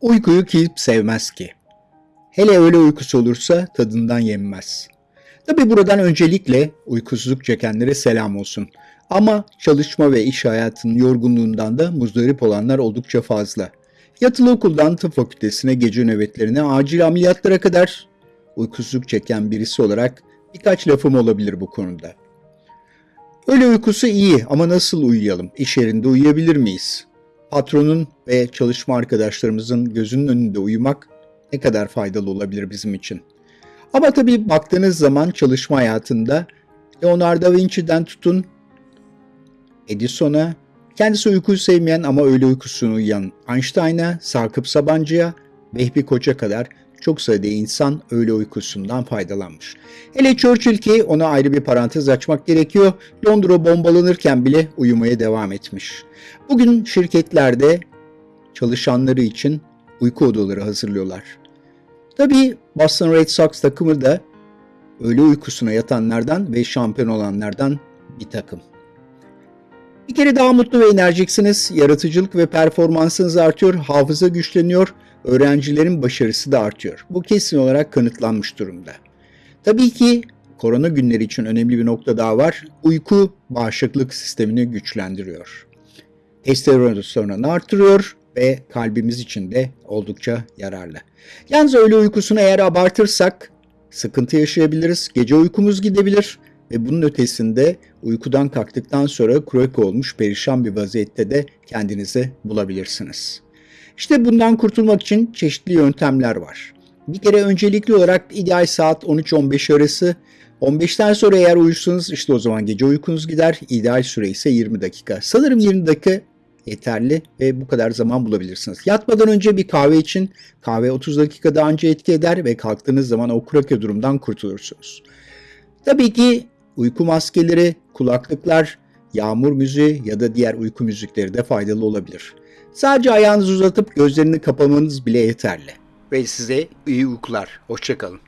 Uykuyu kim sevmez ki? Hele öyle uykusu olursa tadından yenmez. Tabi buradan öncelikle uykusuzluk çekenlere selam olsun. Ama çalışma ve iş hayatının yorgunluğundan da muzdarip olanlar oldukça fazla. Yatılı okuldan tıp fakültesine, gece nöbetlerine, acil ameliyatlara kadar uykusuzluk çeken birisi olarak birkaç lafım olabilir bu konuda. Öyle uykusu iyi ama nasıl uyuyalım? İş yerinde uyuyabilir miyiz? Patronun ve çalışma arkadaşlarımızın gözünün önünde uyumak ne kadar faydalı olabilir bizim için? Ama tabii baktığınız zaman çalışma hayatında Leonardo da Vinci'den tutun Edison'a, kendisi uykuyu sevmeyen ama öyle uykusunu uyuyan Einstein'a, Sakıp Sabancı'ya, Vehbi Koç'a kadar çok sayıda insan öyle uykusundan faydalanmış. Hele Churchill ki ona ayrı bir parantez açmak gerekiyor. Londra bombalanırken bile uyumaya devam etmiş. Bugün şirketlerde çalışanları için uyku odaları hazırlıyorlar. Tabii Boston Red Sox takımı da öğle uykusuna yatanlardan ve şampiyon olanlardan bir takım. Bir kere daha mutlu ve enerjiksiniz, yaratıcılık ve performansınız artıyor, hafıza güçleniyor, öğrencilerin başarısı da artıyor. Bu kesin olarak kanıtlanmış durumda. Tabii ki korona günleri için önemli bir nokta daha var. Uyku bağışıklık sistemini güçlendiriyor. Testosteronunu artırıyor ve kalbimiz için de oldukça yararlı. Yalnız öğle uykusunu eğer abartırsak sıkıntı yaşayabiliriz. Gece uykumuz gidebilir ve bunun ötesinde uykudan kalktıktan sonra krok olmuş perişan bir vaziyette de kendinizi bulabilirsiniz. İşte bundan kurtulmak için çeşitli yöntemler var. Bir kere öncelikli olarak ideal saat 13-15 arası. 15'ten sonra eğer uyursanız işte o zaman gece uykunuz gider. İdeal süre ise 20 dakika. Sanırım 20 dakika yeterli ve bu kadar zaman bulabilirsiniz. Yatmadan önce bir kahve için kahve 30 dakikada anca etki eder ve kalktığınız zaman o krake durumdan kurtulursunuz. Tabii ki uyku maskeleri, kulaklıklar, yağmur müziği ya da diğer uyku müzikleri de faydalı olabilir. Sadece ayağınızı uzatıp gözlerini kapamanız bile yeterli. Ve size iyi uykular. Hoşçakalın.